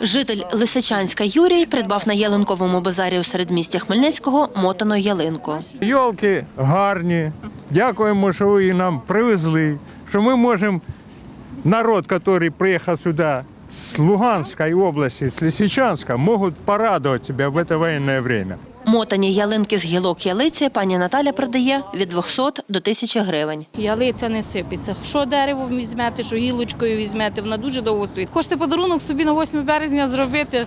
Житель Лисичанська Юрій придбав на ялинковому базарі у середмісті Хмельницького мотану ялинку. Йолки гарні. Дякуємо, що ви нам привезли. Що ми можемо, народ, який приїхав сюди з Луганської області, з Лисичанська, можуть порадувати себе в це воєнне время. Мотані ялинки з гілок ялиці пані Наталя продає від 200 до 1000 гривень. Ялиця не сипеться. Що дерево візьмете, що гілочкою візьмете, вона дуже довго стоїть. Хочете подарунок собі на 8 березня зробити,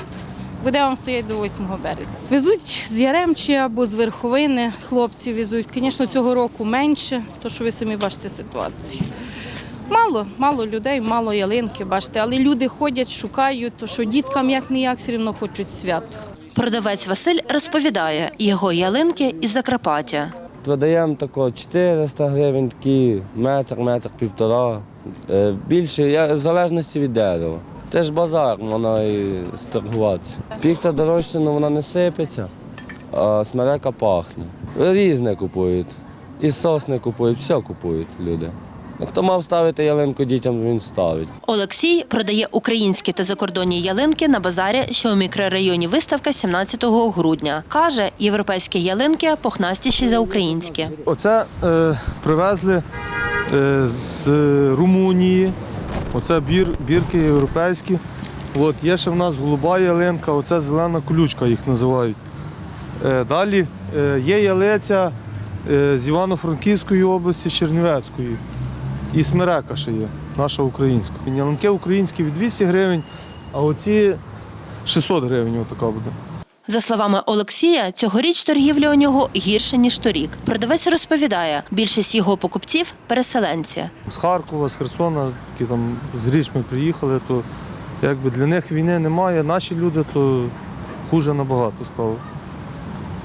буде вам стояти до 8 березня. Везуть з Яремчі або з верховини. Хлопці везуть. Звісно, цього року менше, то що ви самі бачите ситуацію. Мало, мало людей, мало ялинки, бачите, але люди ходять, шукають, то що діткам як ніяк все одно хочуть свято. Продавець Василь розповідає, його ялинки із Закарпаття. Продаємо тако 400 гривень, такі метр, метр півтора. Е, Більше в залежності від дерева. Це ж базар, можна і сторгуватися. Піхта дорожча, але вона не сипеться, а смерека пахне. Різне купують. І сосни купують, все купують люди. Ну, Хто мав ставити ялинку дітям, він ставить. Олексій продає українські та закордонні ялинки на базарі, що у мікрорайоні виставка 17 грудня. Каже, європейські ялинки пухнастіші за українські. Оце е, привезли е, з Румунії. Оце бір, бірки європейські. От, є ще в нас голуба ялинка, оце зелена колючка їх називають. Е, далі е, є ялиця е, з Івано-Франківської області, з Чернівецької. І смерека ще є, наша українська. Ялинки українські від 200 гривень, а оці 600 гривень отака буде. За словами Олексія, цьогоріч торгівля у нього гірше ніж торік. Продавець розповідає, більшість його покупців переселенці. з Харкова, з Херсона, які там з Річми приїхали, то якби для них війни немає. Наші люди то хуже набагато стало.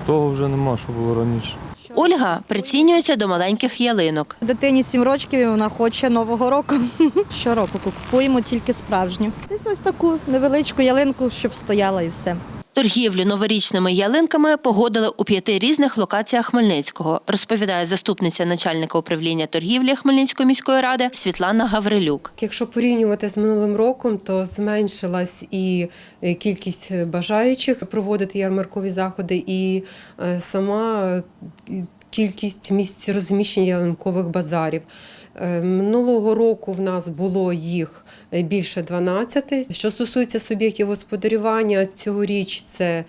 Того вже нема, що було раніше. Ольга прицінюється до маленьких ялинок. Дитині 7 років і вона хоче нового року. Щороку купуємо тільки справжню. Десь ось таку невеличку ялинку, щоб стояла і все. Торгівлю новорічними ялинками погодили у п'яти різних локаціях Хмельницького, розповідає заступниця начальника управління торгівлі Хмельницької міської ради Світлана Гаврилюк. Якщо порівнювати з минулим роком, то зменшилась і е, кількість бажаючих проводити ярмаркові заходи, і е, сама е, кількість місць розміщення ялинкових базарів. Е, Минулого року в нас було їх е, більше 12. Що стосується суб'єктів господарювання, цьогоріч це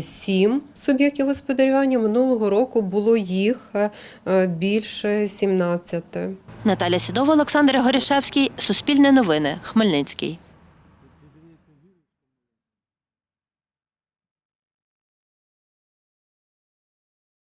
7 суб'єктів господарювання. Минулого року було їх е, е, більше 17. Наталя Сідова, Олександр Горішевський, Суспільне новини, Хмельницький.